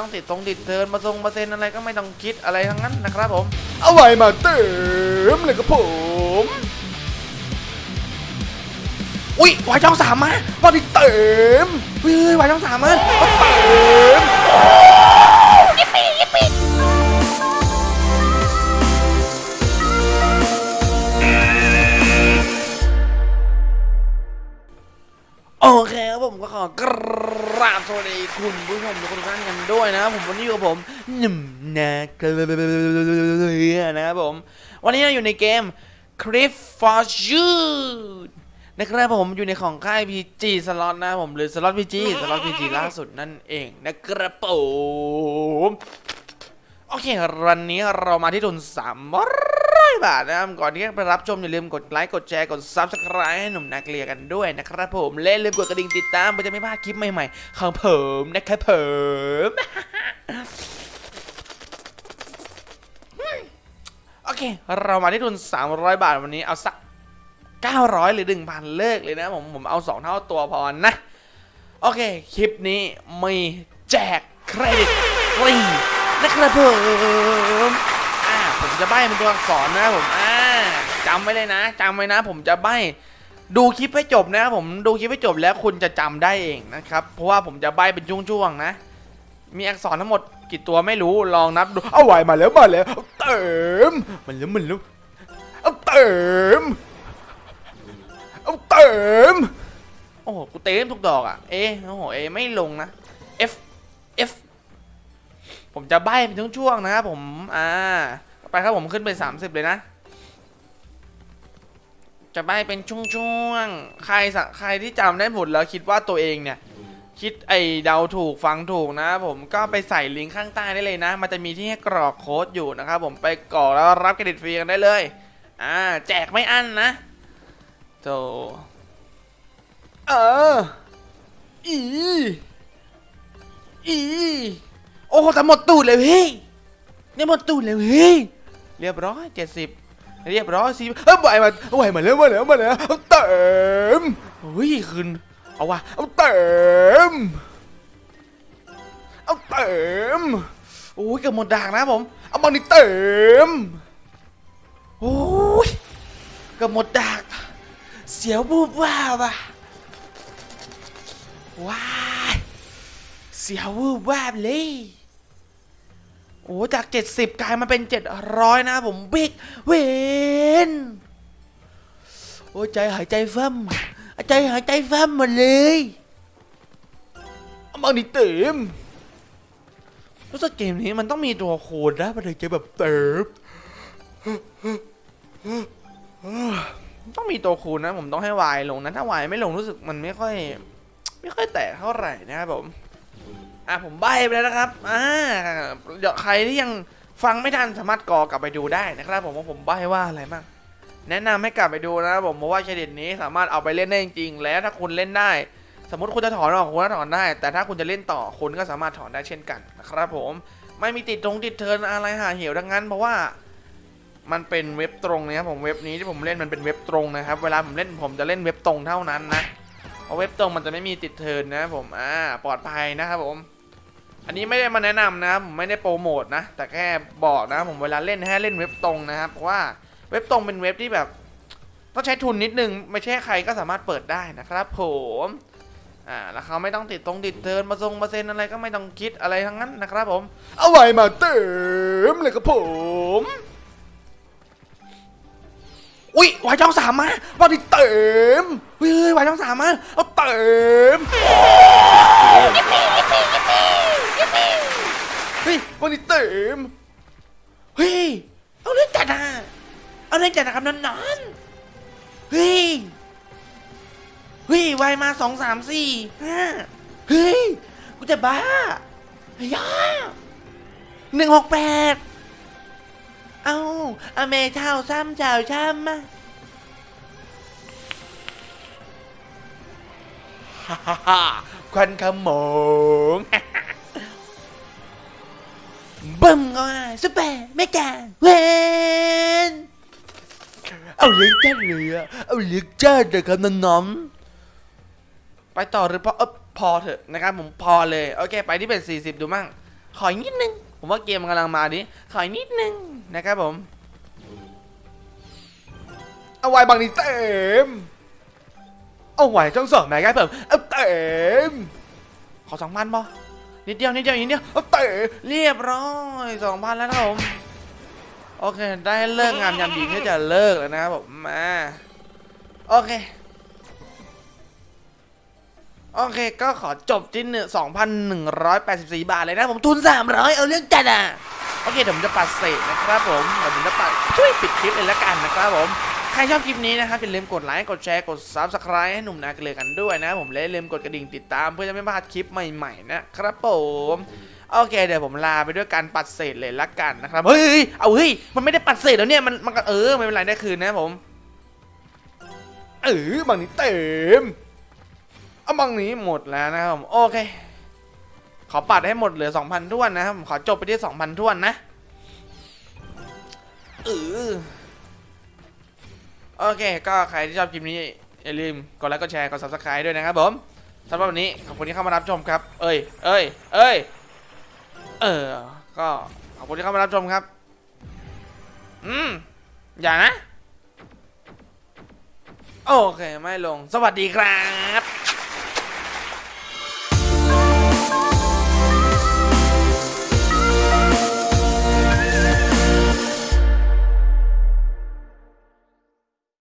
ต้องติดตรงติดเทินมาทรงมาเซ็นอะไรก็ไม่ต้องคิดอะไรทั้งนั้นนะครับผม เอาไว้มาเติมเลยครับผม อุ้ยวายช่องสามมามาดิเติมเฮ้ยวายช่องสามมาเติม โอเคครับผมก็ขอกราบสวัสดีคุณผู้ชมทุกท่านกันด้วยนะครับผมวันนี้อยู่กับผมหนุ่มนาเกลือนะครับผม วันนี้เราอยู่ในเกม Cliff for Shoot นะครับผมอยู่ในของค่าย PG สล็อตนะครับผมหรือสล็อต PG สล็อต PG ล่าสุดนั่นเองนะครับผม อเค วันนี้เรามาที่ทุน300บาทนะครับ ก่อนที่จะไปรับชมอย่าลืมกดไลค์ กดแชร์ กด Subscribe ให้หนุ่มนาเกลียกันด้วยนะครับผม และลืมกดกระดิ่งติดตามเพื่อจะไม่พลาดคลิปใหม่ๆ ของผมนะครับผมโอเค เรามาที่ทุน300 บาทวันนี้เอาสัก 900 หรือ 1,000 เลิกเลยนะผมผมเอา 2 เท่าตัวพอนะ โอเค คลิปนี้มีแจกเครดิตฟรี นะครับผมอ่าผมจะใบ้เป็นตัวอักษรนะครับผมอ่าจำไว้เลยนะจำไว้นะ ผมจะใบ้ดูคลิปให้จบนะครับผมดูคลิปให้จบแล้วคุณจะจำได้เองนะครับ เพราะว่าผมจะใบ้เป็นช่วงๆนะ มีอักษรทั้งหมดกี่ตัวไม่รู้ลองนับดูเอาไว้มาแล้วมาแล้วเติมมันแล้วมันแล้วเอาเติมเอาเติมโอ้โหกูเต็มทุกดอกอะเอโอ้โหเอไม่ลงนะ F ผมจะใบ้เป็นช่วงๆนะครับผมอ่าไปครับผมขึ้นไป 30 เลยนะ จะใบ้เป็นช่วงๆใครสะใครที่จำได้หมดแล้วคิดว่าตัวเองเนี่ย คิดไอเดาถูกฟังถูกนะครับผมก็ไปใส่ลิงก์ข้างใต้ได้เลยนะ มันจะมีที่ให้กรอกโค้ดอยู่นะครับผมไปกรอกแล้วรับเครดิตฟรีกันได้เลยอ่าแจกไม่อั้นนะโธเอออีอี อ้โหแต่หมดตูดเลยพี่เนี่ยหมดตูดเลยพี่เรียบร้อยเจ็ดสิบเรียบร้อยสิเอาไหวมาเอาไว้มาแล้วมาแล้วมาแล้วเติมเฮ้ยคืนเอาวะเอาเติมเอาเติมโอ้ยเกือบหมดด่างนะผมเอามันนี่เติมโอ้ยเกือบหมดด่างเสียวบูบว่าบอะว้ายเสียวบูบว่าเลย โอ้จาก 70 กลายมาเป็น 700 นะผมบิ๊กเวนโอ้ใจหายใจฟั่มใจหายใจฟั่มหมดเลยเอามันนี่เติมรู้สึกเกมนี้มันต้องมีตัวโคดนะมันถึงจะแบบเติบต้องมีตัวคูณนะ ผมต้องให้วายลงนะ ถ้าวายไม่ลงรู้สึกมันไม่ค่อย ไม่ค่อยแตกเท่าไหร่นะครับผม อะผมใบไปแล้วนะครับอ่าเดี๋ยวใครที่ยังฟังไม่ทันสามารถกอกลับไปดูได้นะครับ ผมว่าผมใบว่าอะไรบ้างแนะนำให้กลับไปดูนะครับผมเพราะว่าเครดิตนี้สามารถเอาไปเล่นได้จริงๆแล้วถ้าคุณเล่นได้ สมมติคุณจะถอนออกคุณก็ถอนได้ แต่ถ้าคุณจะเล่นต่อคุณก็สามารถถอนได้เช่นกันนะครับผมไม่มีติดตรงติดเทินอะไรหาเหวดังนั้น เพราะว่ามันเป็นเว็บตรงนะครับผมเว็บนี้ที่ผมเล่นมันเป็นเว็บตรงนะครับ เวลาผมเล่นผมจะเล่นเว็บตรงเท่านั้นนะเพราะเว็บตรงมันจะไม่มีติดเทินนะครับผมอ่าปลอดภัยนะครับผม อันนี้ไม่ได้มาแนะนำนะครับผมไม่ได้โปรโมทนะ แต่แค่บอกนะผมเวลาเล่นให้เล่นเว็บตรงนะครับเพราะว่าเว็บตรงเป็นเว็บที่แบบต้องใช้ทุนนิดนึง ไม่ใช่ใครก็สามารถเปิดได้นะครับผมอ่าแล้วเขาไม่ต้องติดตรงติดเทินมาทรงมาเซ็นอะไรก็ไม่ต้องคิดอะไรทั้งนั้นนะครับผม เอาไว้มาเติมเลยครับผม อุ้ยวายช่องสามมามาดิเติมเฮ้ยวายช่องสามมาเอาเติม เฮ้ยมาดิเติมเฮ้ยเอาเรื่องจัดนะเอาเรื่องจัดนะครับนอนๆเฮ้ยเฮ้ยวายมาสองสามสี่ห้าเฮ้ยกูจะบ้าเฮ้ยอะหนึ่งหกแปดเอาอเมเช่าซ้ำเจ้าช้ำมาฮ่าฮ่าฮ่าควันขโมง บึ้มก็มาซุปเปอร์เมกาเวนเอาเลี้ยงจ้าเลยอะเอาเลี้ยงจ้าเลยครับน้องไปต่อหรือพอเออพอเถอะนะครับผมพอเลยโอเคไปที่เป็น 40 ดูมั่งขออีกนิดนึง ผมว่าเกมกำลังมาดิขออีกนิดนึงนะครับผมเอาไว้บางนี้เต็มเอาไว้ช่องสองแม่ไงเพิ่มเอาเต็มขอสองพันพอ นิดเดียวนิดเดียวอีกนิดเดียวเต็มเรียบร้อยสองพันแล้วนะครับผมโอเค ได้เลิกงามยามดีที่จะเลิกแล้วนะครับผมมาโอเคโอเค ก็ขอจบที่หนึ่งสองพันหนึ่งร้อยแปดสิบสี่บาทเลยนะผมทุนสามร้อยเอาเรื่องจัดอะ โอเคเดี๋ยวผมจะปัดเศษนะครับผมเดี๋ยวผมจะปัดช่วยปิดคลิปเลยละกันนะครับผม ใครชอบคลิปนี้นะครับอย่าลืมกดไลค์กดแชร์กด subscribe ให้หนุ่มนาเกลือกันด้วยนะ ผมและอย่าลืมกดกระดิ่งติดตามเพื่อจะไม่พลาดคลิปใหม่ๆนะครับผมโอเคเดี๋ยวผมลาไปด้วยการปัดเศษเลยละกันนะครับเฮ้ยเอาเฮ้ยมันไม่ได้ปัดเศษแล้วเนี่ยมันมันก็เออไม่เป็นไรได้คืนนะผมเออบางนี้เต็มเอาบางนี้หมดแล้วนะครับผมโอเค ขอปัดให้หมดเหลือ2,000ท้วนนะครับผมขอจบไปที่2,000ท้วนนะเออ โอเค ก็ใครที่ชอบคลิปนี้อย่าลืมกดไลค์กดแชร์กด subscribe ด้วยนะครับผมสำหรับวันนี้ขอบคุณที่เข้ามารับชมครับ เอ้ย เอ้ย เอ้ย เออ ก็ขอบคุณที่เข้ามารับชมครับ อืม อย่านะ โอเค ไม่ลง สวัสดีครับ